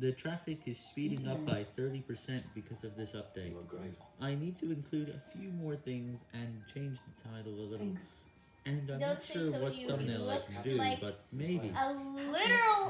The traffic is speeding up by 30% because of this update. Oh, I need to include a few more things and change the title a little. Thanks. And I'm Don't not sure what thumbnail I looks can do, like but maybe. A literal